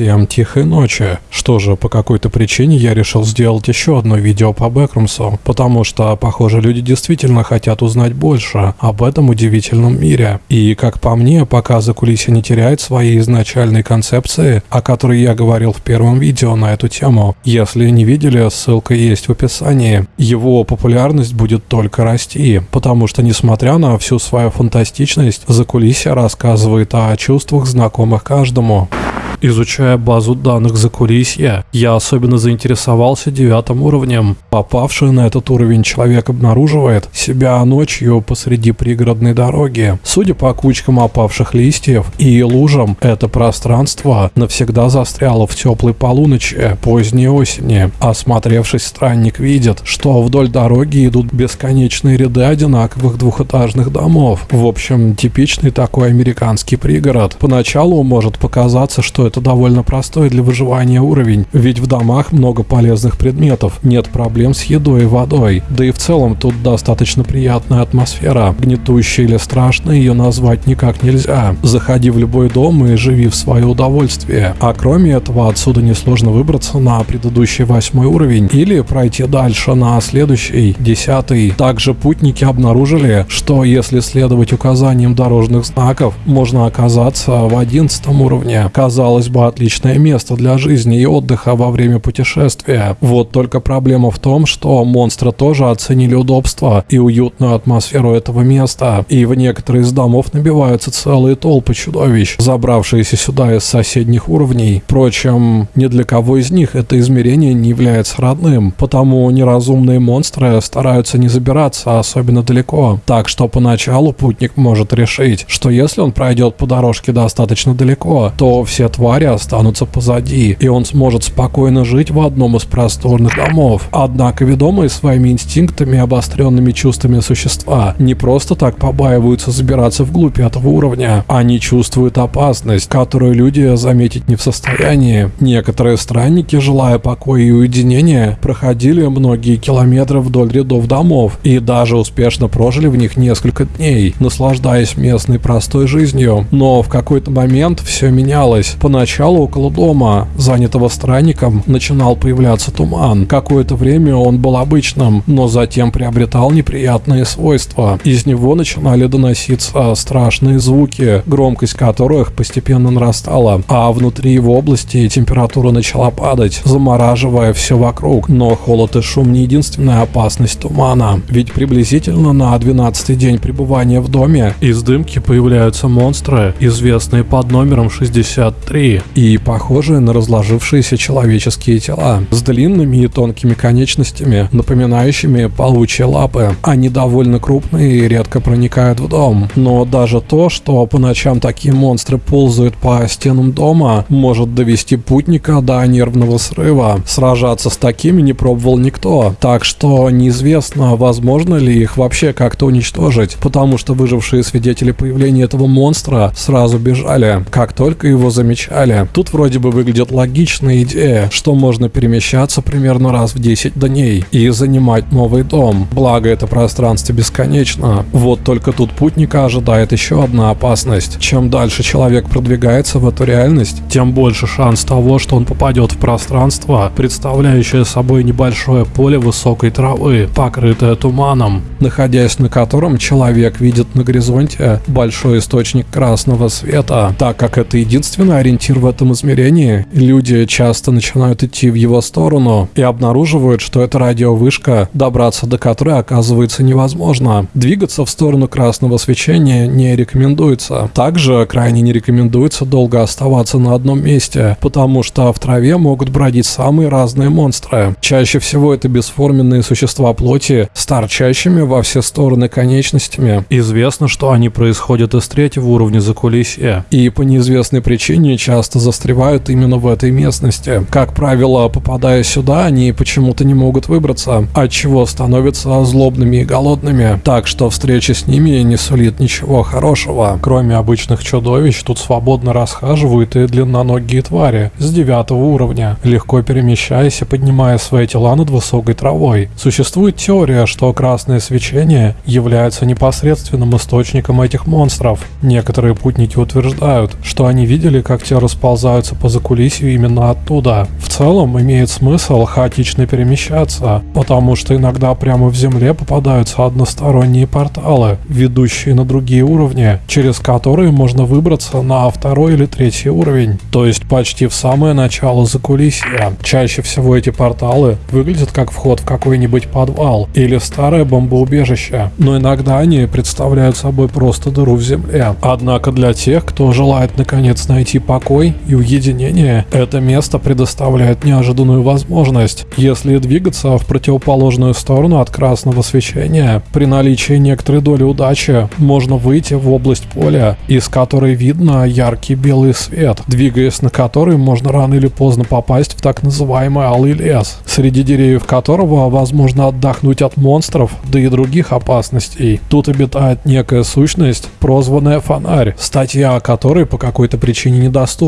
Всем тихой ночи. Что же, по какой-то причине я решил сделать еще одно видео по Бэкрумсу, потому что, похоже, люди действительно хотят узнать больше об этом удивительном мире. И, как по мне, пока закулисье не теряет своей изначальной концепции, о которой я говорил в первом видео на эту тему. Если не видели, ссылка есть в описании. Его популярность будет только расти, потому что, несмотря на всю свою фантастичность, закулисье рассказывает о чувствах, знакомых каждому. Изучая базу данных за кулисья, я особенно заинтересовался девятым уровнем. Попавший на этот уровень человек обнаруживает себя ночью посреди пригородной дороги. Судя по кучкам опавших листьев и лужам, это пространство навсегда застряло в теплой полуночи поздней осени. Осмотревшись, странник видит, что вдоль дороги идут бесконечные ряды одинаковых двухэтажных домов. В общем, типичный такой американский пригород. Поначалу может показаться, что это довольно простой для выживания уровень, ведь в домах много полезных предметов, нет проблем с едой и водой, да и в целом тут достаточно приятная атмосфера, гнетущая или страшной ее назвать никак нельзя. Заходи в любой дом и живи в свое удовольствие. А кроме этого, отсюда несложно выбраться на предыдущий восьмой уровень или пройти дальше на следующий, десятый. Также путники обнаружили, что если следовать указаниям дорожных знаков, можно оказаться в одиннадцатом уровне. Казалось казалось бы, отличное место для жизни и отдыха во время путешествия. Вот только проблема в том, что монстры тоже оценили удобство и уютную атмосферу этого места, и в некоторые из домов набиваются целые толпы чудовищ, забравшиеся сюда из соседних уровней. Впрочем, ни для кого из них это измерение не является родным, потому неразумные монстры стараются не забираться особенно далеко. Так что поначалу путник может решить, что если он пройдет по дорожке достаточно далеко, то все твари твари останутся позади, и он сможет спокойно жить в одном из просторных домов. Однако ведомые своими инстинктами и обостренными чувствами существа не просто так побаиваются забираться вглубь этого уровня. Они чувствуют опасность, которую люди заметить не в состоянии. Некоторые странники, желая покоя и уединения, проходили многие километры вдоль рядов домов и даже успешно прожили в них несколько дней, наслаждаясь местной простой жизнью. Но в какой-то момент все менялось. Поначалу около дома, занятого странником, начинал появляться туман. Какое-то время он был обычным, но затем приобретал неприятные свойства. Из него начинали доноситься страшные звуки, громкость которых постепенно нарастала, а внутри его области температура начала падать, замораживая все вокруг. Но холод и шум не единственная опасность тумана, ведь приблизительно на 12 день пребывания в доме из дымки появляются монстры, известные под номером 63 и похожие на разложившиеся человеческие тела с длинными и тонкими конечностями, напоминающими паучьи лапы. Они довольно крупные и редко проникают в дом. Но даже то, что по ночам такие монстры ползают по стенам дома, может довести путника до нервного срыва. Сражаться с такими не пробовал никто, так что неизвестно, возможно ли их вообще как-то уничтожить, потому что выжившие свидетели появления этого монстра сразу бежали, как только его замечали далее. Тут вроде бы выглядит логичная идея, что можно перемещаться примерно раз в 10 дней и занимать новый дом. Благо это пространство бесконечно. Вот только тут путника ожидает еще одна опасность. Чем дальше человек продвигается в эту реальность, тем больше шанс того, что он попадет в пространство, представляющее собой небольшое поле высокой травы, покрытое туманом, находясь на котором человек видит на горизонте большой источник красного света, так как это единственный ориентир ориентир в этом измерении, люди часто начинают идти в его сторону и обнаруживают, что это радиовышка, добраться до которой оказывается невозможно. Двигаться в сторону красного свечения не рекомендуется. Также крайне не рекомендуется долго оставаться на одном месте, потому что в траве могут бродить самые разные монстры. Чаще всего это бесформенные существа плоти с торчащими во все стороны конечностями. Известно, что они происходят из третьего уровня закулисья, и по неизвестной причине часто застревают именно в этой местности. Как правило, попадая сюда, они почему-то не могут выбраться, от чего становятся злобными и голодными. Так что встреча с ними не сулит ничего хорошего. Кроме обычных чудовищ, тут свободно расхаживают и длинноногие твари с девятого уровня, легко перемещаясь и поднимая свои тела над высокой травой. Существует теория, что красное свечение является непосредственным источником этих монстров. Некоторые путники утверждают, что они видели, как те расползаются по закулисью именно оттуда. В целом имеет смысл хаотично перемещаться, потому что иногда прямо в земле попадаются односторонние порталы, ведущие на другие уровни, через которые можно выбраться на второй или третий уровень, то есть почти в самое начало закулисья. Чаще всего эти порталы выглядят как вход в какой-нибудь подвал или старое бомбоубежище, но иногда они представляют собой просто дыру в земле. Однако для тех, кто желает наконец найти покой и уединение, это место предоставляет неожиданную возможность. Если двигаться в противоположную сторону от красного свечения, при наличии некоторой доли удачи можно выйти в область поля, из которой видно яркий белый свет, двигаясь на который можно рано или поздно попасть в так называемый алый лес, среди деревьев которого возможно отдохнуть от монстров, да и других опасностей. Тут обитает некая сущность, прозванная фонарь, статья о которой по какой-то причине недоступна.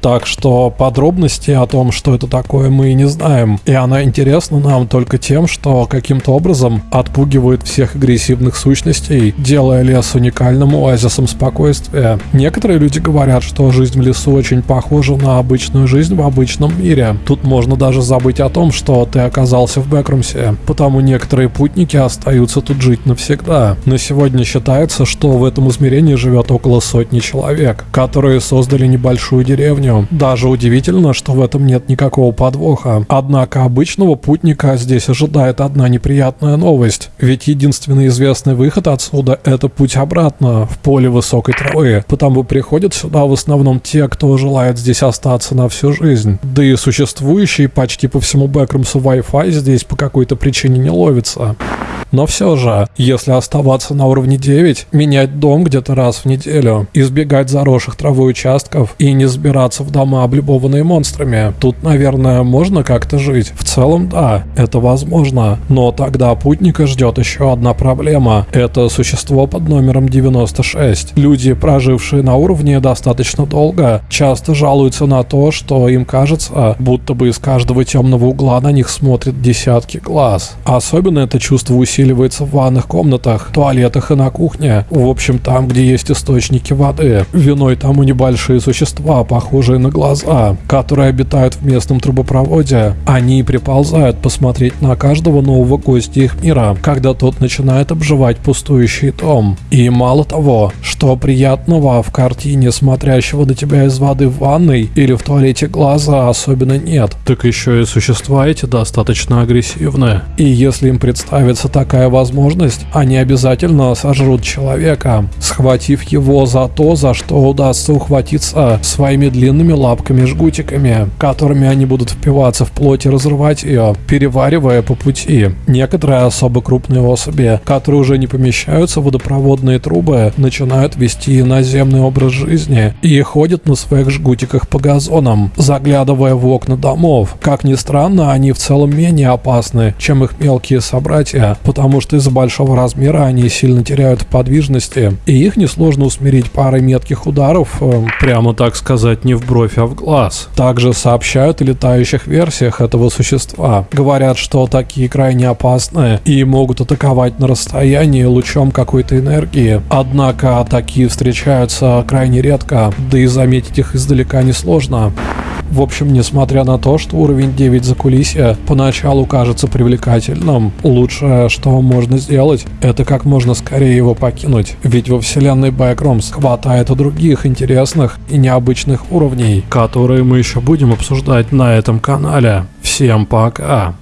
Так что подробности о том, что это такое, мы не знаем. И она интересна нам только тем, что каким-то образом отпугивает всех агрессивных сущностей, делая лес уникальным оазисом спокойствия. Некоторые люди говорят, что жизнь в лесу очень похожа на обычную жизнь в обычном мире. Тут можно даже забыть о том, что ты оказался в Бэкрумсе, потому некоторые путники остаются тут жить навсегда. На сегодня считается, что в этом измерении живет около сотни человек, которые создали небольшую деревню. Даже удивительно, что в этом нет никакого подвоха. Однако обычного путника здесь ожидает одна неприятная новость. Ведь единственный известный выход отсюда – это путь обратно, в поле высокой травы. Потому приходят сюда в основном те, кто желает здесь остаться на всю жизнь. Да и существующий почти по всему Бэкрумсу Wi-Fi здесь по какой-то причине не ловится. Но все же, если оставаться на уровне 9, менять дом где-то раз в неделю, избегать заросших травой участков и не сбираться в дома, облюбованные монстрами, тут, наверное, можно как-то жить. В целом, да, это возможно. Но тогда путника ждет еще одна проблема. Это существо под номером 96. Люди, прожившие на уровне достаточно долго, часто жалуются на то, что им кажется, будто бы из каждого темного угла на них смотрят десятки глаз. Особенно это чувство усиливается в ванных комнатах, туалетах и на кухне. В общем, там, где есть источники воды. Виной тому небольшие существа, похожие на глаза, которые обитают в местном трубопроводе. Они приползают посмотреть на каждого нового гостя их мира, когда тот начинает обживать пустующий дом. И мало того, что приятного в картине смотрящего на тебя из воды в ванной или в туалете глаза особенно нет, так еще и существа эти достаточно агрессивны. И если им представится так такая возможность, они обязательно сожрут человека, схватив его за то, за что удастся ухватиться своими длинными лапками-жгутиками, которыми они будут впиваться в плоть и разрывать ее, переваривая по пути. Некоторые особо крупные особи, которые уже не помещаются в водопроводные трубы, начинают вести наземный образ жизни и ходят на своих жгутиках по газонам, заглядывая в окна домов. Как ни странно, они в целом менее опасны, чем их мелкие собратья, потому что из-за большого размера они сильно теряют подвижности, и их несложно усмирить парой метких ударов, э, прямо так сказать, не в бровь, а в глаз. Также сообщают о летающих версиях этого существа. Говорят, что такие крайне опасны и могут атаковать на расстоянии лучом какой-то энергии. Однако такие встречаются крайне редко, да и заметить их издалека несложно. В общем, несмотря на то, что уровень 9 за кулисья поначалу кажется привлекательным, лучшее, что можно сделать, это как можно скорее его покинуть. Ведь во вселенной Backrooms хватает и других интересных и необычных уровней, которые мы еще будем обсуждать на этом канале. Всем пока!